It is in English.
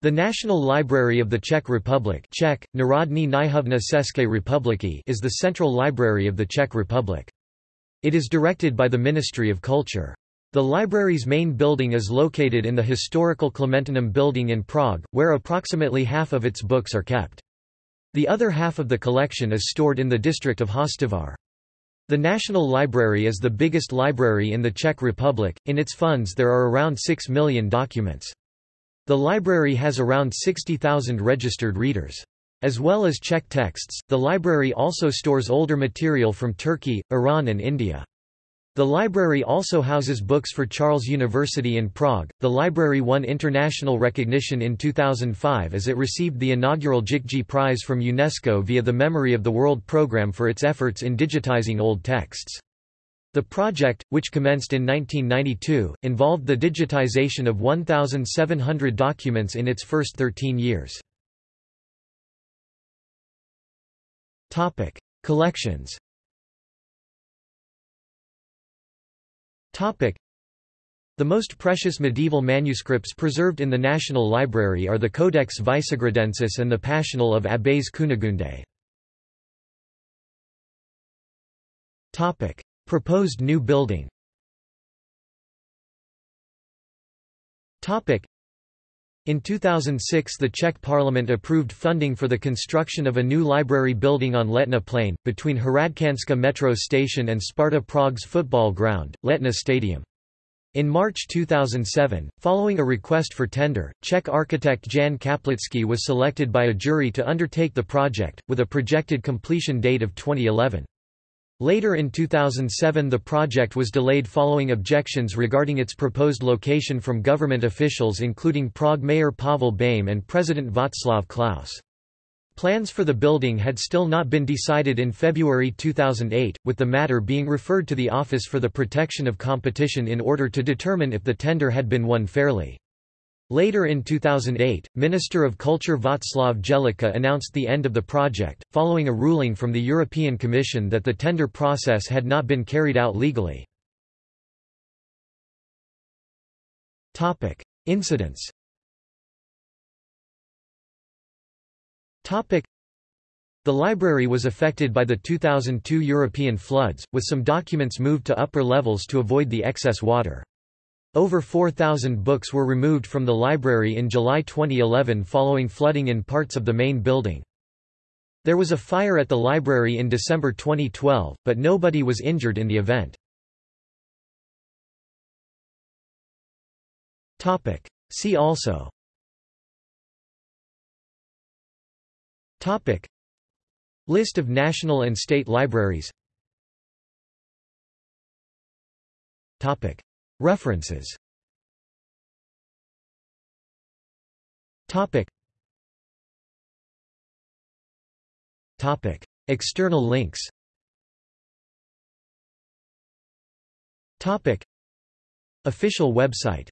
The National Library of the Czech Republic Czech, Národní knihovna České republiky is the central library of the Czech Republic. It is directed by the Ministry of Culture. The library's main building is located in the historical Clementinum building in Prague, where approximately half of its books are kept. The other half of the collection is stored in the district of Hostivar. The National Library is the biggest library in the Czech Republic, in its funds there are around 6 million documents. The library has around 60,000 registered readers. As well as Czech texts, the library also stores older material from Turkey, Iran and India. The library also houses books for Charles University in Prague. The library won international recognition in 2005 as it received the inaugural Jikji Prize from UNESCO via the Memory of the World program for its efforts in digitizing old texts. The project, which commenced in 1992, involved the digitization of 1,700 documents in its first 13 years. Collections The most precious medieval manuscripts preserved in the National Library are the Codex Visegradensis and the Passional of Abbess Cunegunde. Proposed new building in 2006 the Czech parliament approved funding for the construction of a new library building on Letná Plain, between Hradčanská metro station and Sparta Prague's football ground, Letná Stadium. In March 2007, following a request for tender, Czech architect Jan Kaplický was selected by a jury to undertake the project, with a projected completion date of 2011. Later in 2007 the project was delayed following objections regarding its proposed location from government officials including Prague Mayor Pavel Bém and President Václav Klaus. Plans for the building had still not been decided in February 2008, with the matter being referred to the Office for the Protection of Competition in order to determine if the tender had been won fairly. Later in 2008, Minister of Culture Václav Jehlička announced the end of the project, following a ruling from the European Commission that the tender process had not been carried out legally. Incidents The library was affected by the 2002 European floods, with some documents moved to upper levels to avoid the excess water. Over 4,000 books were removed from the library in July 2011 following flooding in parts of the main building. There was a fire at the library in December 2012, but nobody was injured in the event. See also. Topic. List of national and state libraries. Topic References. Topic. Topic. External links. Topic. Official website